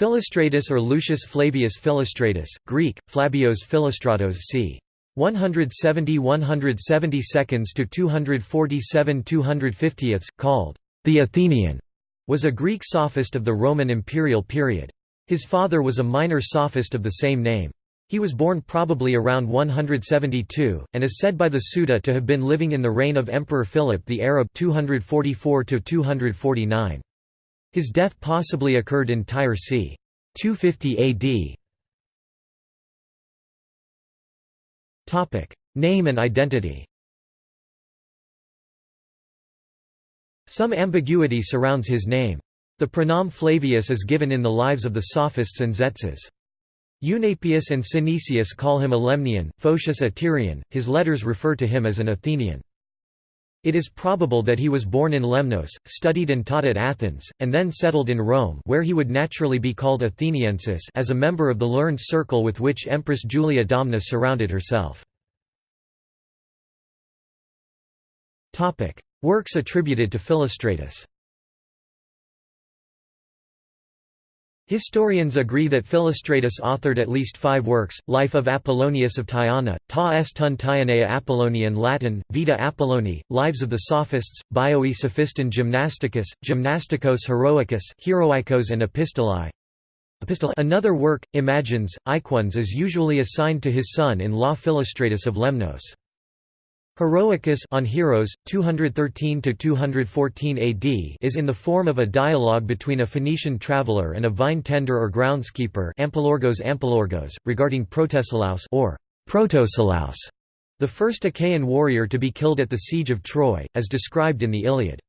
Philostratus or Lucius Flavius Philostratus, Greek, Flabios Philostratos c. 170–170 seconds to 247 250 called the Athenian, was a Greek sophist of the Roman imperial period. His father was a minor sophist of the same name. He was born probably around 172, and is said by the Suda to have been living in the reign of Emperor Philip the Arab 244 -249. His death possibly occurred in Tyre c. 250 AD. Name and identity Some ambiguity surrounds his name. The praenomen Flavius is given in the lives of the Sophists and Tzetzes. Eunapius and Synesius call him a Lemnian, Photius a Tyrian, his letters refer to him as an Athenian. It is probable that he was born in Lemnos, studied and taught at Athens, and then settled in Rome where he would naturally be called Atheniensis as a member of the learned circle with which Empress Julia Domna surrounded herself. Works attributed to Philostratus Historians agree that Philostratus authored at least five works, Life of Apollonius of Tyana, Ta est tun Apollonian Latin, Vita Apolloni, Lives of the Sophists, Bioi Sophiston Gymnasticus, Gymnasticos Heroicus, Heroikos and Epistolae. Another work, Imagines, Iquans is usually assigned to his son-in-law Philostratus of Lemnos. Heroicus on Heroes, 213 to 214 AD is in the form of a dialogue between a Phoenician traveller and a vine tender or groundskeeper Ampelorgos Ampelorgos, regarding Protesilaus or Protosilaus, the first Achaean warrior to be killed at the siege of Troy, as described in the Iliad.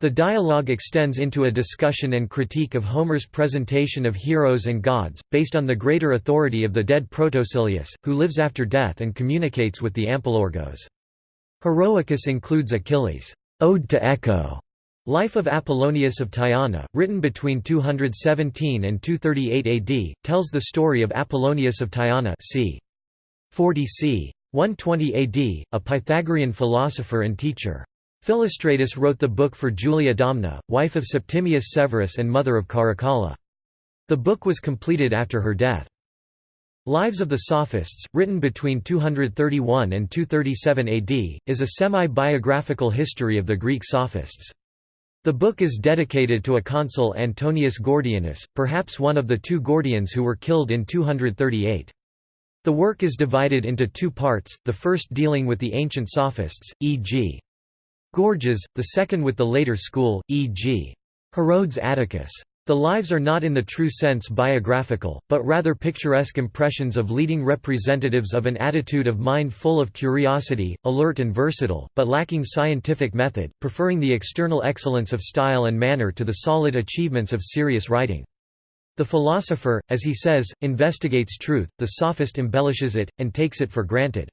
The dialogue extends into a discussion and critique of Homer's presentation of heroes and gods, based on the greater authority of the dead Protosilius, who lives after death and communicates with the Ampelorgos. Heroicus includes Achilles' Ode to Echo, Life of Apollonius of Tyana, written between 217 and 238 AD, tells the story of Apollonius of Tyana c. 40 c. 120 AD, a Pythagorean philosopher and teacher. Philostratus wrote the book for Julia Domna, wife of Septimius Severus and mother of Caracalla. The book was completed after her death. Lives of the Sophists, written between 231 and 237 AD, is a semi-biographical history of the Greek Sophists. The book is dedicated to a consul Antonius Gordianus, perhaps one of the two Gordians who were killed in 238. The work is divided into two parts, the first dealing with the ancient Sophists, e.g. Gorgias, the second with the later school, e.g. Herodes Atticus. The lives are not in the true sense biographical, but rather picturesque impressions of leading representatives of an attitude of mind full of curiosity, alert and versatile, but lacking scientific method, preferring the external excellence of style and manner to the solid achievements of serious writing. The philosopher, as he says, investigates truth, the sophist embellishes it, and takes it for granted.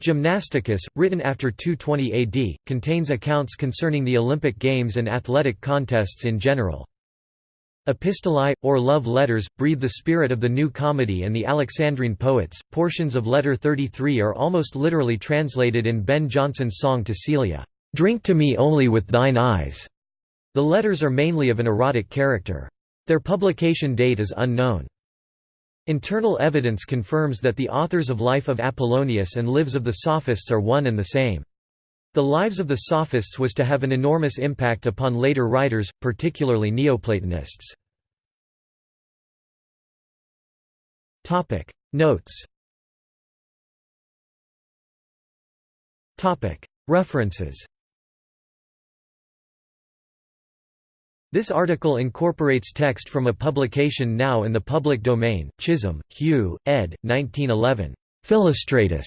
Gymnasticus, written after 220 AD, contains accounts concerning the Olympic Games and athletic contests in general. Epistolae, or love letters, breathe the spirit of the New Comedy and the Alexandrine poets. Portions of Letter 33 are almost literally translated in Ben Jonson's song to Celia, Drink to me only with thine eyes. The letters are mainly of an erotic character. Their publication date is unknown. Internal evidence confirms that the authors of Life of Apollonius and Lives of the Sophists are one and the same. The Lives of the Sophists was to have an enormous impact upon later writers, particularly Neoplatonists. Notes References This article incorporates text from a publication now in the public domain, Chisholm, Hugh, ed. 1911. Philostratus.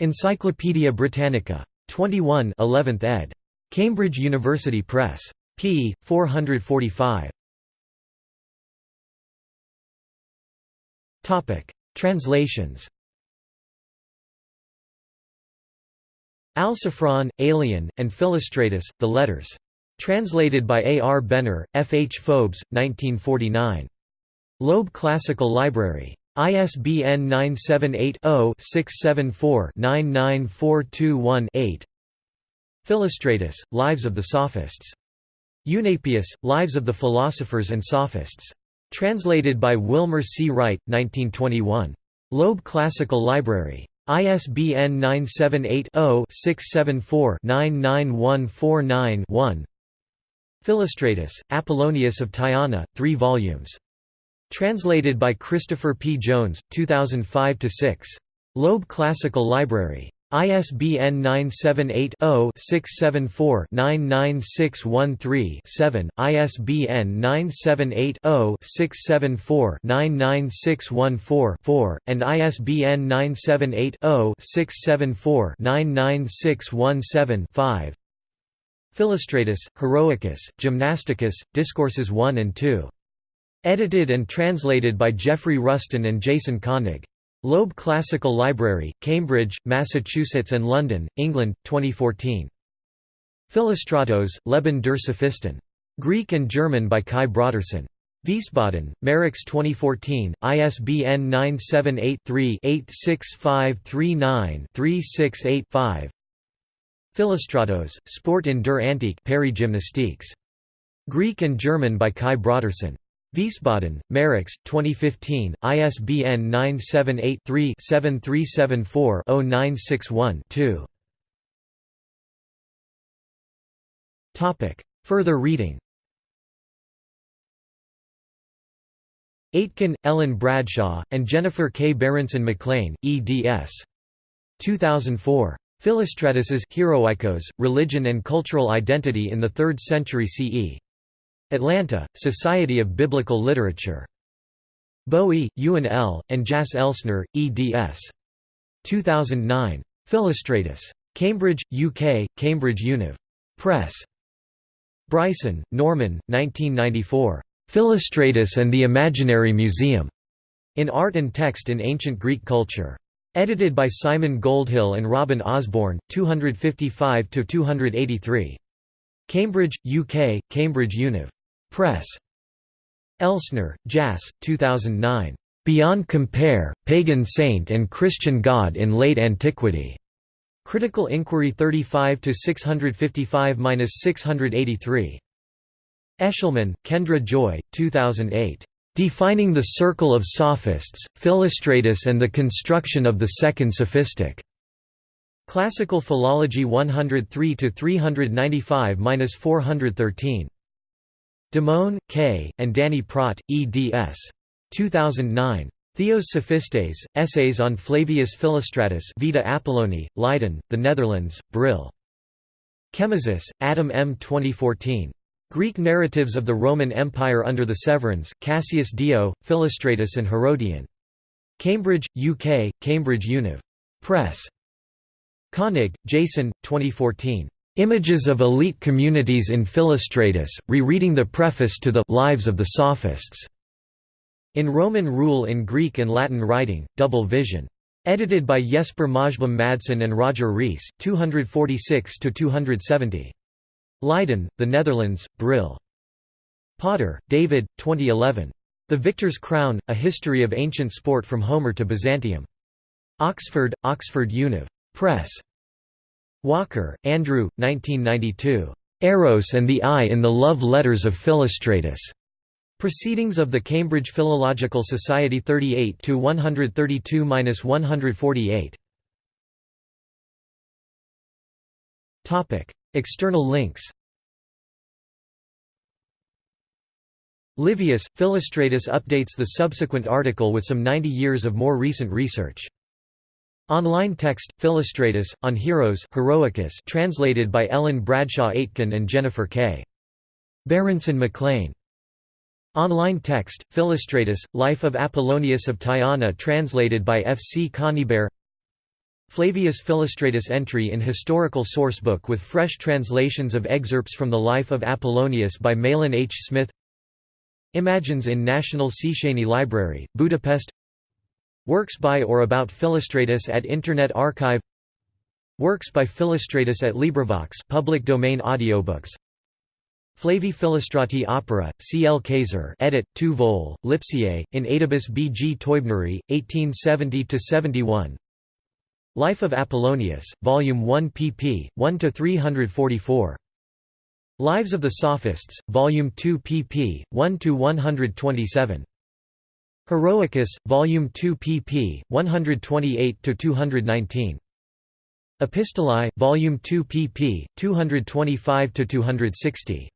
Encyclopædia Britannica. 21 11th ed. Cambridge University Press. p. 445. Translations Alciphron, and Philostratus, The Letters. Translated by A. R. Benner, F. H. Fobes, 1949. Loeb Classical Library. ISBN 978-0-674-99421-8 Philostratus, Lives of the Sophists. Eunapius, Lives of the Philosophers and Sophists. Translated by Wilmer C. Wright, 1921. Loeb Classical Library. ISBN 978-0-674-99149-1 Philostratus, Apollonius of Tyana, 3 volumes. Translated by Christopher P. Jones, 2005–6. Loeb Classical Library. ISBN 978-0-674-99613-7, ISBN 978-0-674-99614-4, and ISBN 978-0-674-99617-5. Philostratus, Heroicus, Gymnasticus, Discourses 1 and 2. Edited and translated by Jeffrey Rusten and Jason Koenig. Loeb Classical Library, Cambridge, Massachusetts and London, England, 2014. Philostratos, Leben der Sophisten. Greek and German by Kai Brodersen. Wiesbaden, Marix 2014, ISBN 978-3-86539-368-5 Philostratos, Sport in der Paris Gymnastiques. Greek and German by Kai Brodersen. Wiesbaden, Marix, 2015, ISBN 978-3-7374-0961-2. Further reading Aitken, Ellen Bradshaw, and Jennifer K. Berenson McLean, eds. 2004. Philostratus's Heroikos, Religion and Cultural Identity in the Third Century CE. Atlanta, Society of Biblical Literature. Bowie, Ewan L., and Jas Elsner, eds. 2009. Philostratus. Cambridge, UK, Cambridge Univ. Press. Bryson, Norman, 1994. Philostratus and the Imaginary Museum. In Art and Text in Ancient Greek Culture. Edited by Simon Goldhill and Robin Osborne, 255–283. Cambridge, UK, Cambridge Univ. Press. Elsner, Jas, 2009. Beyond Compare, Pagan Saint and Christian God in Late Antiquity. Critical Inquiry 35 655-683. Eshleman, Kendra Joy, 2008. Defining the Circle of Sophists, Philostratus and the Construction of the Second Sophistic. Classical Philology 103 395-413. Demoen, K., and Danny Praet, eds. 2009. Theos Sophistes, Essays on Flavius Philostratus Vita Apolloni, Leiden, The Netherlands, Brill. Kemezis, Adam M. 2014. Greek Narratives of the Roman Empire under the Severans, Cassius Dio, Philostratus and Herodian. Cambridge, UK, Cambridge Univ. Press. Koenig, Jason, 2014. Images of Elite Communities in Philostratus, rereading the preface to the Lives of the Sophists. In Roman Rule in Greek and Latin Writing, Double Vision. Edited by Jesper Majblom Madsen and Roger Rees, 246–270. Leiden, The Netherlands, Brill. Potter, David, 2011. The Victor's Crown, A History of Ancient Sport from Homer to Byzantium. Oxford, Oxford Univ. Press. Walker, Andrew, 1992. Eros and the Eye in the Love Letters of Philostratus. Proceedings of the Cambridge Philological Society 38 to 132-148. Topic: External links. Livius, Philostratus updates the subsequent article with some 90 years of more recent research. Online text, Philostratus, on Heroes Heroicus translated by Ellen Bradshaw Aitken and Jennifer K. Berenson McLean. Online text, Philostratus, Life of Apollonius of Tyana translated by F. C. Conybeare Flavius Philostratus entry in Historical Sourcebook with fresh translations of excerpts from the Life of Apollonius by Mahlon H. Smith Imagines in National Széchenyi Library, Budapest Works by or about Philostratus at Internet Archive Works by Philostratus at LibriVox public domain audiobooks Flavi Philostrati Opera, C. L. Kayser edit, 2 vol, Lipsiae, in Adibus B. G. Teubneri, 1870–71 Life of Apollonius, Volume 1 pp. 1–344 Lives of the Sophists, Volume 2 pp. 1–127. Heroicus, Volume 2 pp. 128–219. Epistolae, Volume 2 pp. 225–260.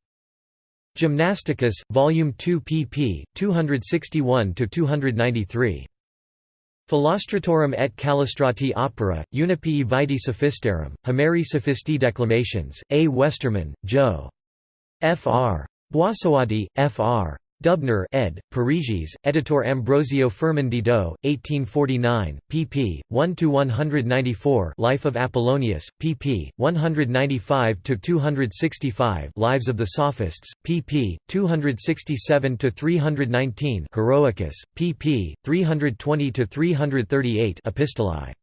Gymnasticus, Volume 2 pp. 261–293. Philostratorum et Callistrati opera, Eunapii Vitae Sophistarum, Homeri Sophisti Declamations, A. Westermann, Joe. Fr. Boissouati, Fr. Dubner ed., Parisis, Editor Ambrosio Firmin Didot, 1849, pp. 1–194 Life of Apollonius, pp. 195–265 Lives of the Sophists, pp. 267–319 Heroicus, pp. 320–338 Epistolae